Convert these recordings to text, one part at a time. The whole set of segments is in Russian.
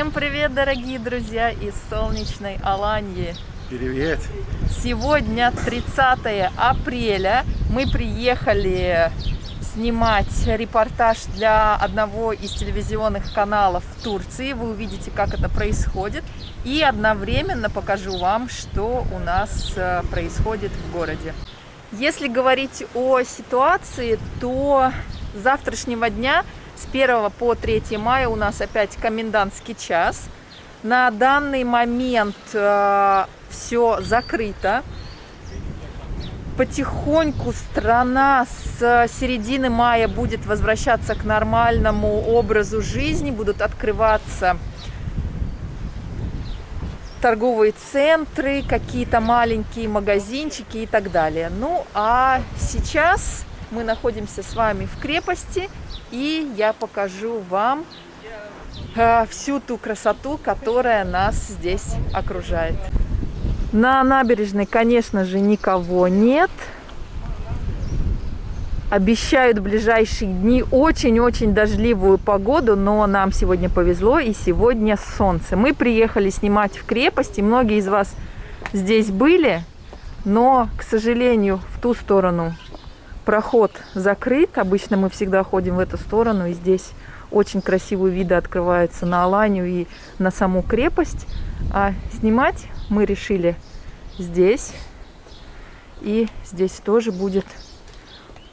Всем привет, дорогие друзья из солнечной Аланьи. Привет. Сегодня 30 апреля. Мы приехали снимать репортаж для одного из телевизионных каналов в Турции. Вы увидите, как это происходит. И одновременно покажу вам, что у нас э, происходит в городе. Если говорить о ситуации, то с завтрашнего дня, с 1 по 3 мая, у нас опять комендантский час. На данный момент э, все закрыто потихоньку страна с середины мая будет возвращаться к нормальному образу жизни, будут открываться торговые центры, какие-то маленькие магазинчики и так далее. Ну, а сейчас мы находимся с вами в крепости, и я покажу вам э, всю ту красоту, которая нас здесь окружает. На набережной, конечно же, никого нет. Обещают в ближайшие дни очень-очень дождливую погоду, но нам сегодня повезло, и сегодня солнце. Мы приехали снимать в крепости, многие из вас здесь были, но, к сожалению, в ту сторону проход закрыт. Обычно мы всегда ходим в эту сторону, и здесь очень красивые виды открываются на Аланию и на саму крепость. А снимать мы решили здесь. И здесь тоже будет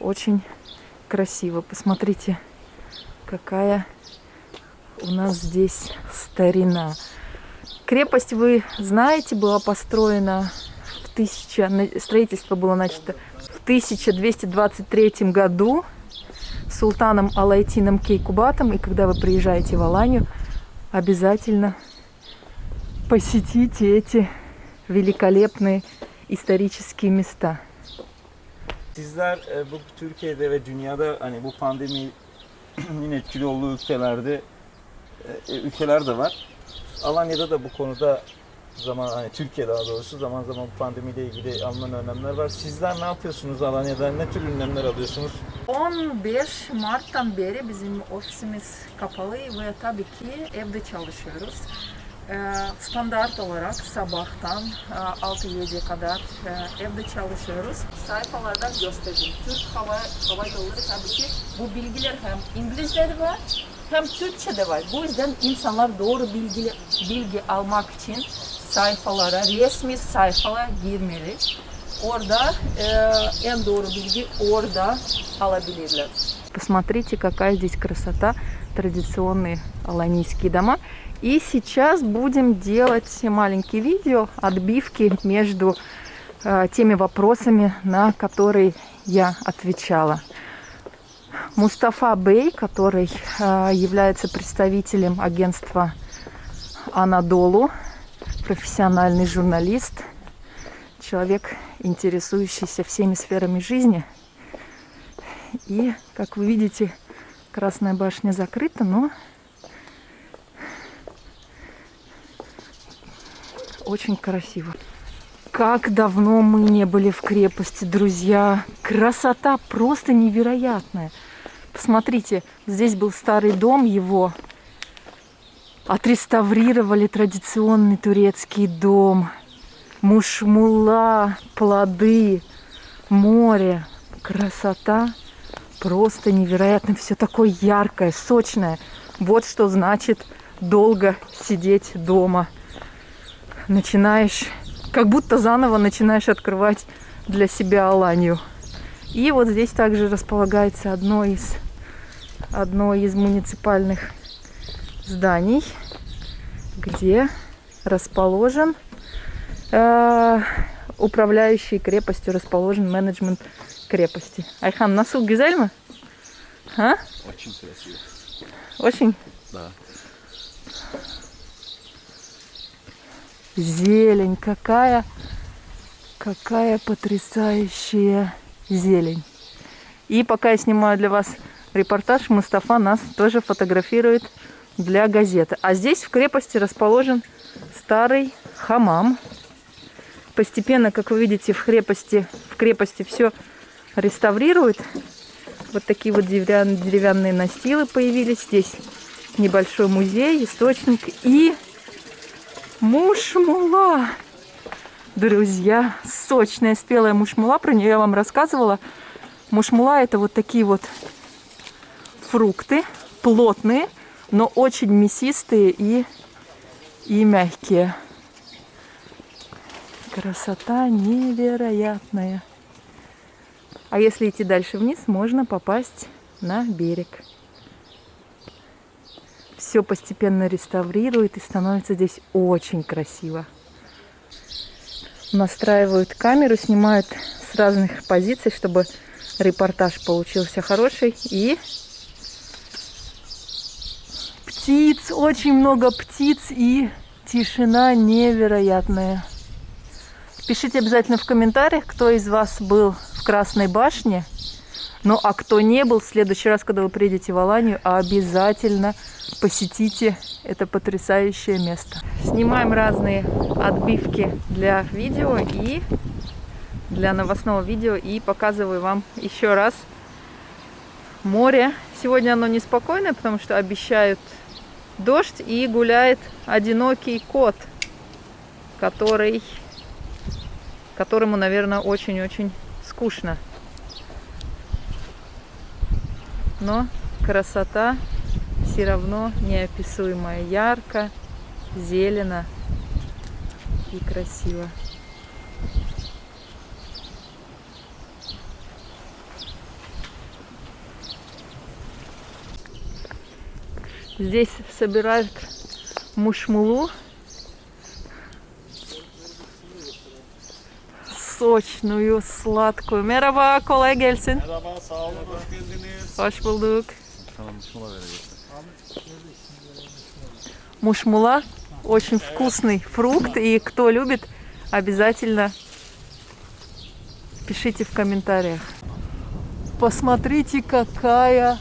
очень красиво. Посмотрите, какая у нас здесь старина. Крепость, вы знаете, была построена в 1000... Строительство было начато 1223 году султаном Алайтином Кейкубатом. И когда вы приезжаете в Аланию, обязательно посетите эти великолепные исторические места. Sizler e, bu Türkiye'de ve dünyada hani bu pandeminin etkili olduğu ülkelerde e, ülkeler de var. Alanya'da da bu konuda zaman hani Türkiye daha doğrusu zaman zaman pandemiyle ilgili alınan önlemler var. Sizler ne yapıyorsunuz Alanya'da? Ne tür önlemler alıyorsunuz? 15 Mart'tan beri bizim ofisimiz kapalı ve tabii ki evde çalışıyoruz. Ee, standart olarak sabahtan 6-7'ye kadar e, evde çalışıyoruz. Sayfalardan göstereyim. Türk Hava, Hava Yolları tabii ki bu bilgiler hem İngilizce'de var hem Türkçe'de var. Bu yüzden insanlar doğru bilgi, bilgi almak için sayfalara, resmi sayfalara girmeli. Orada e, en doğru bilgi orada alabilirler. Посмотрите, какая здесь красота, традиционные аланийские дома. И сейчас будем делать маленькие видео, отбивки между э, теми вопросами, на которые я отвечала. Мустафа Бей, который э, является представителем агентства Анадолу, профессиональный журналист, человек, интересующийся всеми сферами жизни. И, как вы видите, Красная башня закрыта, но очень красиво. Как давно мы не были в крепости, друзья. Красота просто невероятная. Посмотрите, здесь был старый дом, его отреставрировали традиционный турецкий дом. Мушмула, плоды, море. Красота просто невероятная. Все такое яркое, сочное. Вот что значит долго сидеть дома начинаешь, как будто заново начинаешь открывать для себя Аланию. И вот здесь также располагается одно из, одно из муниципальных зданий, где расположен э, управляющий крепостью, расположен менеджмент крепости. Айхан, насыл güzel А? Очень красиво. Очень? Да. Зелень, какая, какая потрясающая зелень. И пока я снимаю для вас репортаж, Мустафа нас тоже фотографирует для газеты. А здесь в крепости расположен старый хамам. Постепенно, как вы видите, в крепости, в крепости все реставрируют. Вот такие вот деревянные настилы появились здесь. небольшой музей, источник и мушмула. Друзья, сочная спелая мушмула, про нее я вам рассказывала. Мушмула это вот такие вот фрукты, плотные, но очень мясистые и, и мягкие. Красота невероятная. А если идти дальше вниз, можно попасть на берег. Все постепенно реставрируют и становится здесь очень красиво. Настраивают камеру, снимают с разных позиций, чтобы репортаж получился хороший. И птиц, очень много птиц и тишина невероятная. Пишите обязательно в комментариях, кто из вас был в Красной башне. Ну а кто не был, в следующий раз, когда вы приедете в Аланию, обязательно посетите это потрясающее место. Снимаем разные отбивки для видео и для новостного видео и показываю вам еще раз море. Сегодня оно неспокойное, потому что обещают дождь и гуляет одинокий кот, который которому, наверное, очень-очень скучно. Но красота все равно неописуемая, ярко, зелено и красиво. Здесь собирают мушмулу sочную, sладкую. Merhaba, kolay gelsin. Мушмула очень вкусный фрукт, и кто любит, обязательно пишите в комментариях. Посмотрите, какая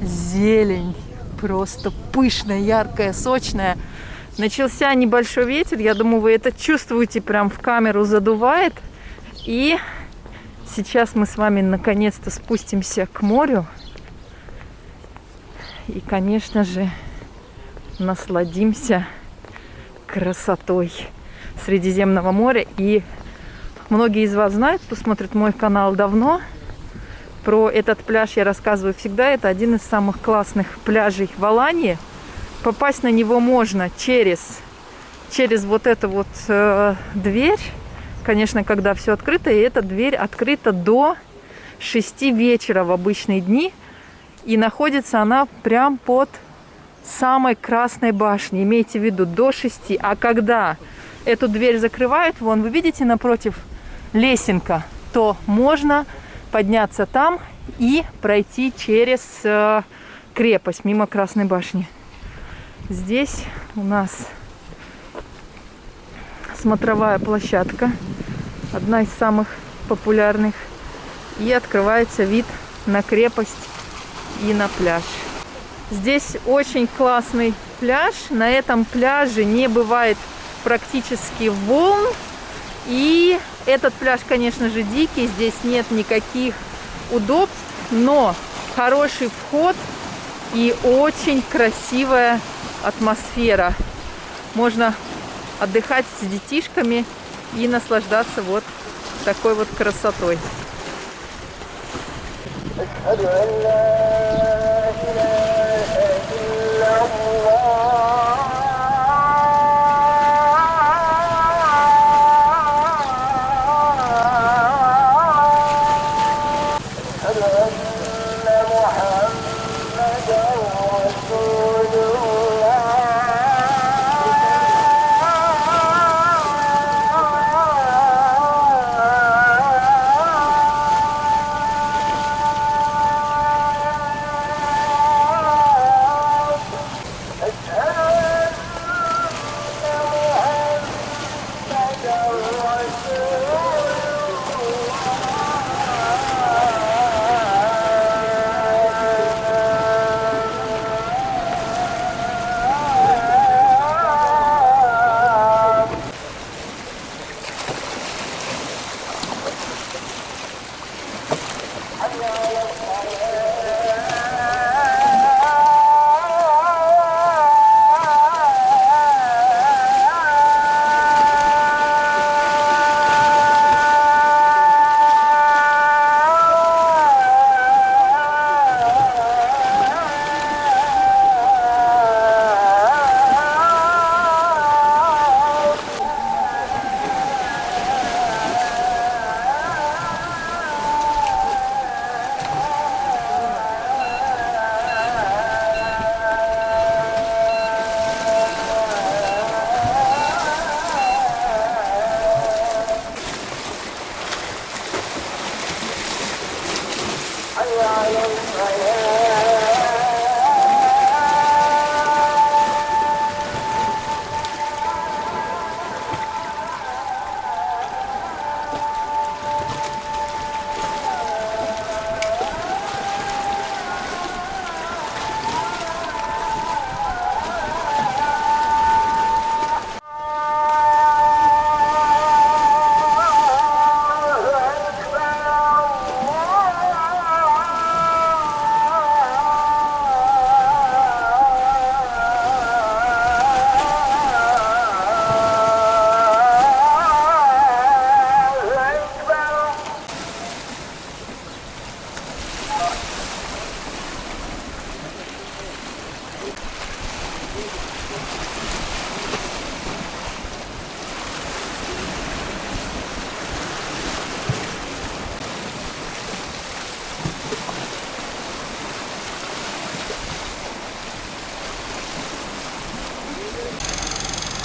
зелень. Просто пышная, яркая, сочная. Начался небольшой ветер, я думаю, вы это чувствуете, прям в камеру задувает. И сейчас мы с вами наконец-то спустимся к морю. И, конечно же, насладимся красотой Средиземного моря. И многие из вас знают, кто смотрит мой канал давно, про этот пляж я рассказываю всегда. Это один из самых классных пляжей в Алании – попасть на него можно через, через вот эту вот э, дверь. Конечно, когда все открыто, и эта дверь открыта до 6 вечера в обычные дни. И находится она прям под самой красной башней. Имейте в виду, до 6. А когда эту дверь закрывают, вон, вы видите напротив лесенка, то можно подняться там и пройти через э, крепость мимо Красной башни. Здесь у нас смотровая площадка, одна из самых популярных. И открывается вид на крепость и на пляж. Здесь очень классный пляж. На этом пляже не бывает практически волн. И этот пляж, конечно же, дикий. Здесь нет никаких удобств, но хороший вход и очень красивая атмосфера. Можно отдыхать с детишками и наслаждаться вот такой вот красотой.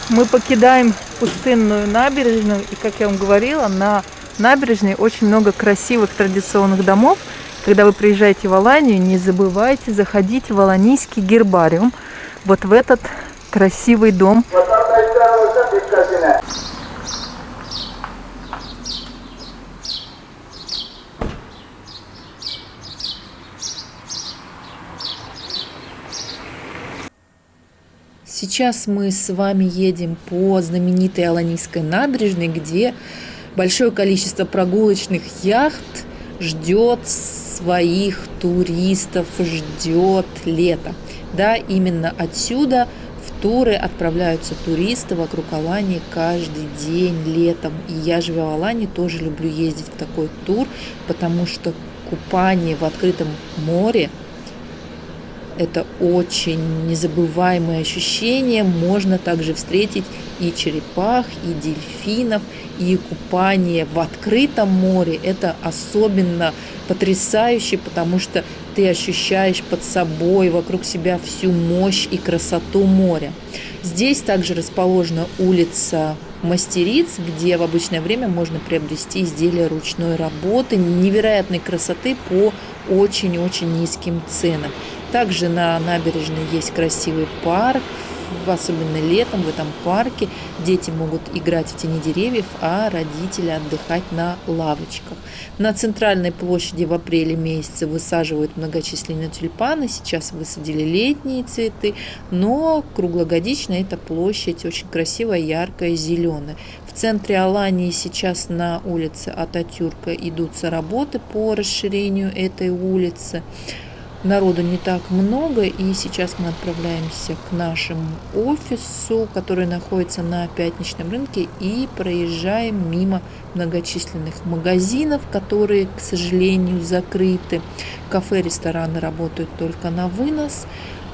Мы покидаем пустынную набережную, и, как я вам говорила, на набережной очень много красивых традиционных домов. Когда вы приезжаете в Аланию, не забывайте заходить в Аланийский гербариум, вот в этот красивый дом. Сейчас мы с вами едем по знаменитой Аланийской набережной, где большое количество прогулочных яхт ждет своих туристов, ждет лето. Да, именно отсюда в туры отправляются туристы вокруг Алании каждый день летом. И я, живя в Алании, тоже люблю ездить в такой тур, потому что купание в открытом море это очень незабываемое ощущение. Можно также встретить и черепах, и дельфинов, и купание в открытом море. Это особенно потрясающе, потому что ты ощущаешь под собой, вокруг себя всю мощь и красоту моря. Здесь также расположена улица мастериц, где в обычное время можно приобрести изделия ручной работы невероятной красоты по очень-очень низким ценам. Также на набережной есть красивый парк, особенно летом в этом парке дети могут играть в тени деревьев, а родители отдыхать на лавочках. На центральной площади в апреле месяце высаживают многочисленные тюльпаны, сейчас высадили летние цветы, но круглогодично эта площадь очень красивая, яркая, зеленая. В центре Алании сейчас на улице Ататюрка идутся работы по расширению этой улицы. Народу не так много, и сейчас мы отправляемся к нашему офису, который находится на пятничном рынке, и проезжаем мимо многочисленных магазинов, которые, к сожалению, закрыты. Кафе, рестораны работают только на вынос,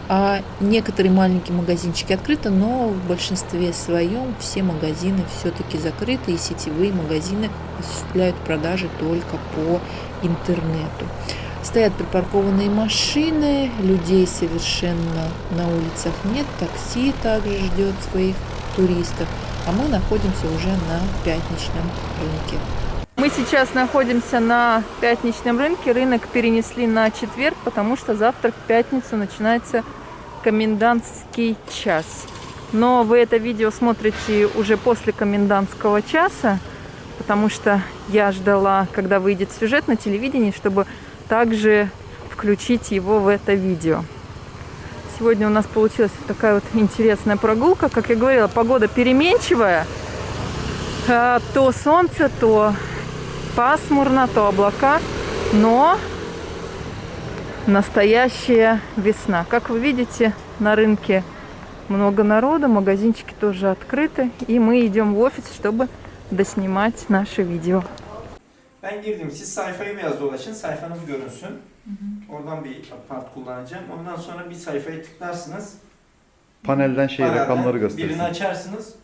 а некоторые маленькие магазинчики открыты, но в большинстве своем все магазины все-таки закрыты, и сетевые магазины осуществляют продажи только по интернету. Стоят припаркованные машины, людей совершенно на улицах нет, такси также ждет своих туристов, а мы находимся уже на пятничном рынке. Мы сейчас находимся на пятничном рынке. Рынок перенесли на четверг, потому что завтра в пятницу начинается комендантский час. Но вы это видео смотрите уже после комендантского часа, потому что я ждала, когда выйдет сюжет на телевидении, чтобы также включить его в это видео. Сегодня у нас получилась такая вот интересная прогулка. Как я говорила, погода переменчивая. А, то солнце, то пасмурно, то облака. Но настоящая весна. Как вы видите, на рынке много народу, магазинчики тоже открыты. И мы идем в офис, чтобы доснимать наше видео. Ben girdim. Siz sayfayı biraz dolaşın. Sayfanız görünsün. Oradan bir part kullanacağım. Ondan sonra bir sayfaya tıklarsınız. Panelden şey Panelden rakamları göstersin. Birini açarsınız.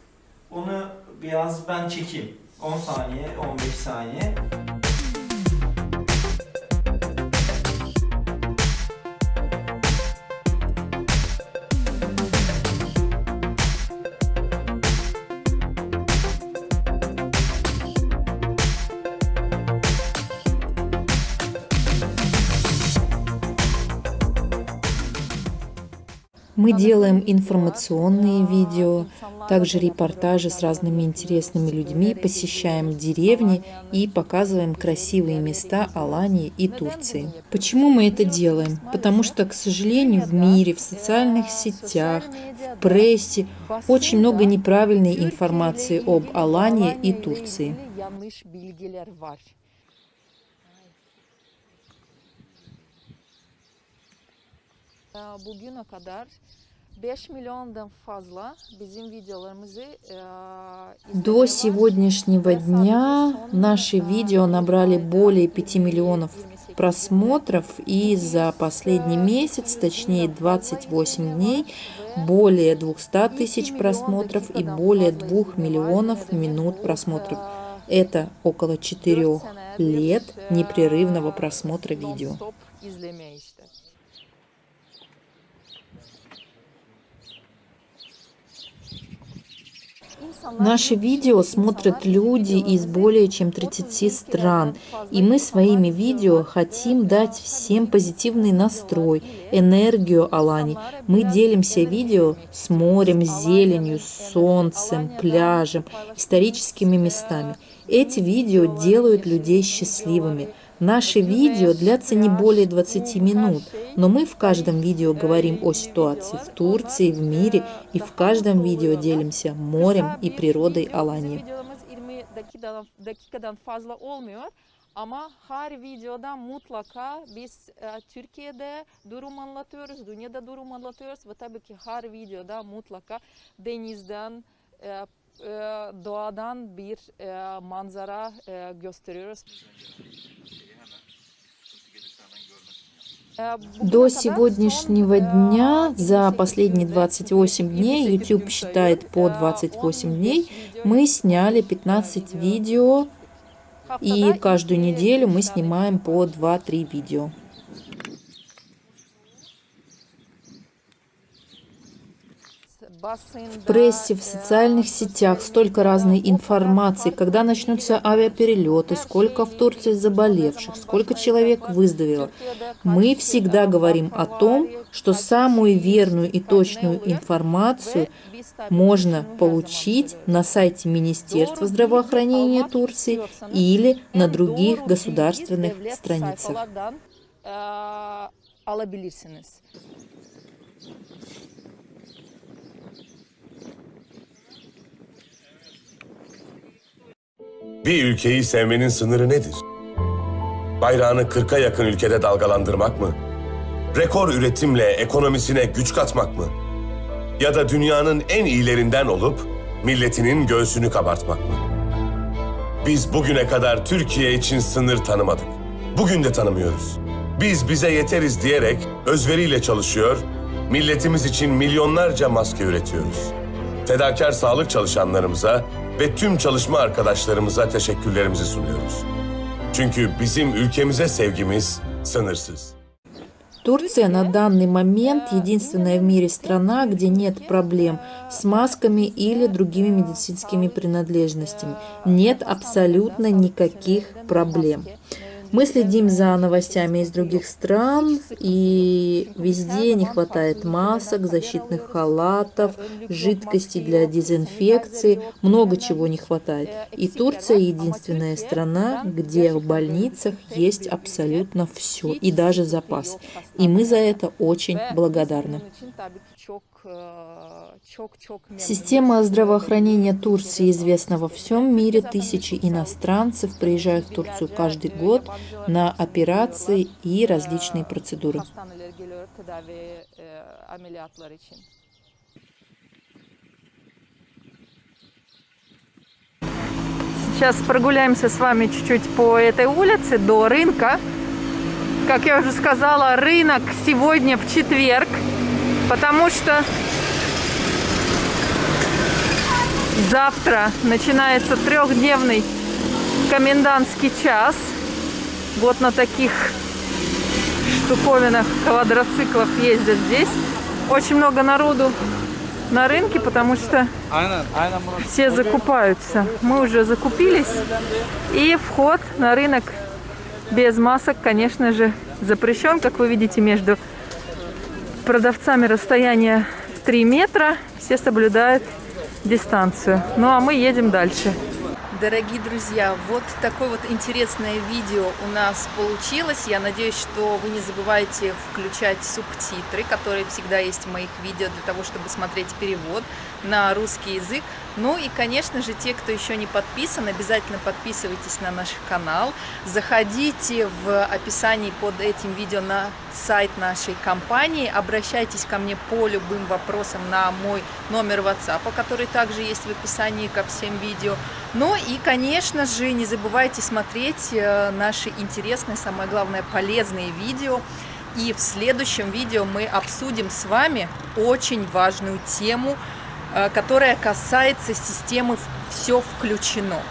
Onu biraz ben çekeyim. 10 saniye, 15 saniye. Делаем информационные видео, также репортажи с разными интересными людьми, посещаем деревни и показываем красивые места Алании и Турции. Почему мы это делаем? Потому что, к сожалению, в мире, в социальных сетях, в прессе очень много неправильной информации об Алании и Турции. Bugüne kadar 5 миллиондан фазла До сегодняшнего дня наши видео набрали более 5 миллионов просмотров и за последний месяц, точнее 28 дней, более 200 тысяч просмотров и более 2 миллионов минут просмотров. Это около 4 лет непрерывного просмотра видео. Наши видео смотрят люди из более чем 30 стран, и мы своими видео хотим дать всем позитивный настрой, энергию Алани. Мы делимся видео с морем, зеленью, солнцем, пляжем, историческими местами. Эти видео делают людей счастливыми – Наши видео длятся не более 20 минут, но мы в каждом видео говорим о ситуации в Турции, в мире, и в каждом видео делимся морем и природой Алании. Ama her videoda mutlaka biz e, Türkiye'de durum anlatıyoruz, dünyada durum anlatıyoruz ve tabii ki her videoda mutlaka denizden, e, e, doğadan bir e, manzara e, gösteriyoruz. До сегодняшнего дня, за последние 28 дней, YouTube считает по 28 дней, мы сняли 15 видео, и каждую неделю мы снимаем по 2-3 видео. В прессе, в социальных сетях столько разной информации, когда начнутся авиаперелеты, сколько в Турции заболевших, сколько человек выздоровело. Мы всегда говорим о том, что самую верную и точную информацию можно получить на сайте Министерства здравоохранения Турции или на других государственных страницах. Bir ülkeyi sevmenin sınırı nedir? Bayrağını 40'a yakın ülkede dalgalandırmak mı? Rekor üretimle ekonomisine güç katmak mı? Ya da dünyanın en iyilerinden olup milletinin göğsünü kabartmak mı? Biz bugüne kadar Türkiye için sınır tanımadık. Bugün de tanımıyoruz. Biz bize yeteriz diyerek özveriyle çalışıyor, milletimiz için milyonlarca maske üretiyoruz. Fedakar sağlık çalışanlarımıza ve tüm çalışma arkadaşlarımıza teşekkürlerimizi sunuyoruz. Çünkü bizim ülkemize sevgimiz sınırsız. Турция на данный момент единственная в мире страна, где нет проблем с масками или другими медицинскими принадлежностями. Нет абсолютно никаких проблем. Мы следим за новостями из других стран, и везде не хватает масок, защитных халатов, жидкости для дезинфекции, много чего не хватает. И Турция единственная страна, где в больницах есть абсолютно все, и даже запас. И мы за это очень благодарны. Система здравоохранения Турции известна во всем мире. Тысячи иностранцев приезжают в Турцию каждый год на операции и различные процедуры. Сейчас прогуляемся с вами чуть-чуть по этой улице до рынка. Как я уже сказала, рынок сегодня в четверг потому что завтра начинается трехдневный комендантский час. Вот на таких штуковинах, квадроциклах ездят здесь. Очень много народу на рынке, потому что все закупаются. Мы уже закупились. И вход на рынок без масок, конечно же, запрещен, как вы видите, между продавцами расстояние в 3 метра, все соблюдают дистанцию. Ну а мы едем дальше. Дорогие друзья, вот такое вот интересное видео у нас получилось. Я надеюсь, что вы не забываете включать субтитры, которые всегда есть в моих видео для того, чтобы смотреть перевод на русский язык. Ну и, конечно же, те, кто еще не подписан, обязательно подписывайтесь на наш канал. Заходите в описании под этим видео на сайт нашей компании. Обращайтесь ко мне по любым вопросам на мой номер WhatsApp, который также есть в описании ко всем видео. Ну и, конечно же, не забывайте смотреть э, наши интересные, самое главное, полезные видео. И в следующем видео мы обсудим с вами очень важную тему – которая касается системы «Все включено».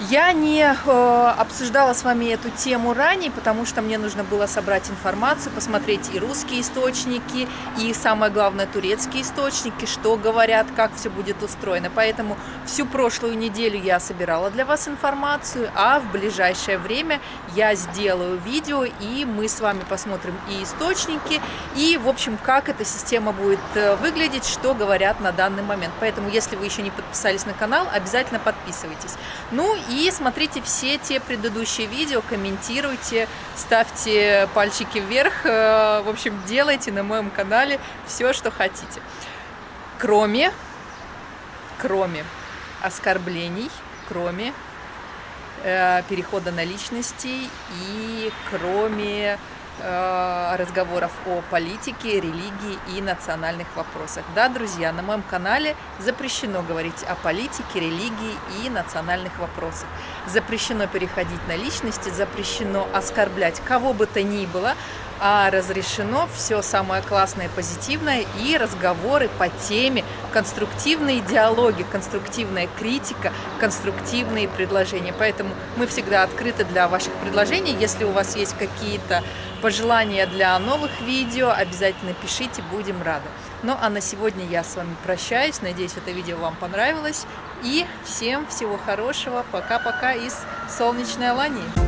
Я не э, обсуждала с вами эту тему ранее, потому что мне нужно было собрать информацию, посмотреть и русские источники, и самое главное турецкие источники, что говорят, как все будет устроено. Поэтому всю прошлую неделю я собирала для вас информацию, а в ближайшее время я сделаю видео, и мы с вами посмотрим и источники, и, в общем, как эта система будет э, выглядеть, что говорят на данный момент. Поэтому, если вы еще не подписались на канал, обязательно подписывайтесь. Ну и смотрите все те предыдущие видео, комментируйте, ставьте пальчики вверх. Э, в общем, делайте на моем канале все, что хотите. Кроме, кроме оскорблений, кроме э, перехода на личности и кроме разговоров о политике, религии и национальных вопросах. Да, друзья, на моем канале запрещено говорить о политике, религии и национальных вопросах. Запрещено переходить на личности, запрещено оскорблять кого бы то ни было, а разрешено все самое классное, позитивное и разговоры по теме, конструктивные диалоги, конструктивная критика, конструктивные предложения. Поэтому мы всегда открыты для ваших предложений. Если у вас есть какие-то пожелания для новых видео, обязательно пишите, будем рады. Ну а на сегодня я с вами прощаюсь. Надеюсь, это видео вам понравилось. И всем всего хорошего. Пока-пока из солнечной Алании.